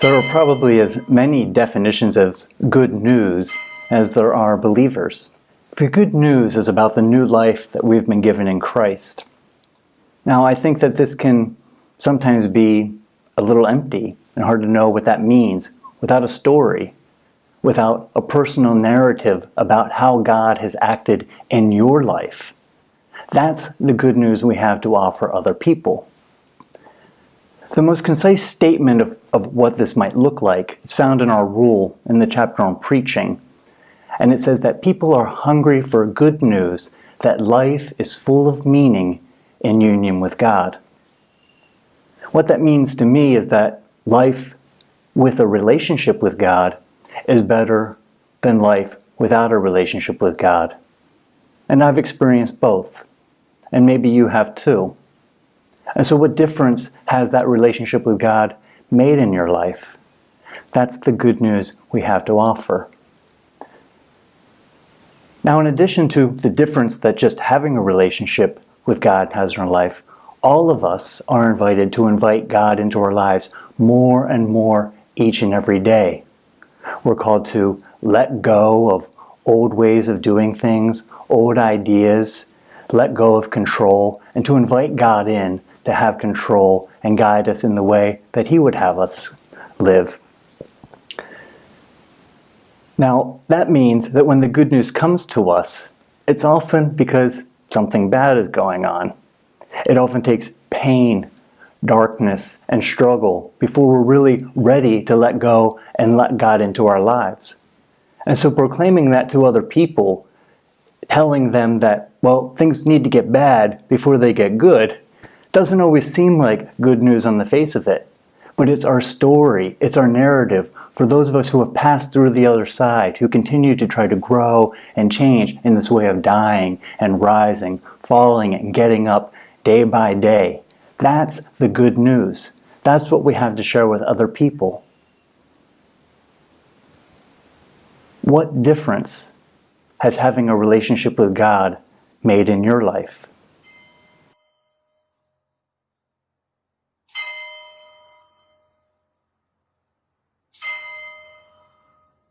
There are probably as many definitions of good news as there are believers. The good news is about the new life that we've been given in Christ. Now, I think that this can sometimes be a little empty and hard to know what that means without a story, without a personal narrative about how God has acted in your life. That's the good news we have to offer other people. The most concise statement of, of what this might look like is found in our rule in the chapter on preaching. And it says that people are hungry for good news, that life is full of meaning in union with God. What that means to me is that life with a relationship with God is better than life without a relationship with God. And I've experienced both. And maybe you have too. And so what difference has that relationship with God made in your life? That's the good news we have to offer. Now, in addition to the difference that just having a relationship with God has in our life, all of us are invited to invite God into our lives more and more each and every day. We're called to let go of old ways of doing things, old ideas, let go of control, and to invite God in to have control and guide us in the way that He would have us live. Now, that means that when the good news comes to us, it's often because something bad is going on. It often takes pain, darkness, and struggle before we're really ready to let go and let God into our lives. And so proclaiming that to other people, telling them that, well, things need to get bad before they get good, doesn't always seem like good news on the face of it, but it's our story, it's our narrative for those of us who have passed through the other side, who continue to try to grow and change in this way of dying and rising, falling and getting up day by day. That's the good news. That's what we have to share with other people. What difference has having a relationship with God made in your life?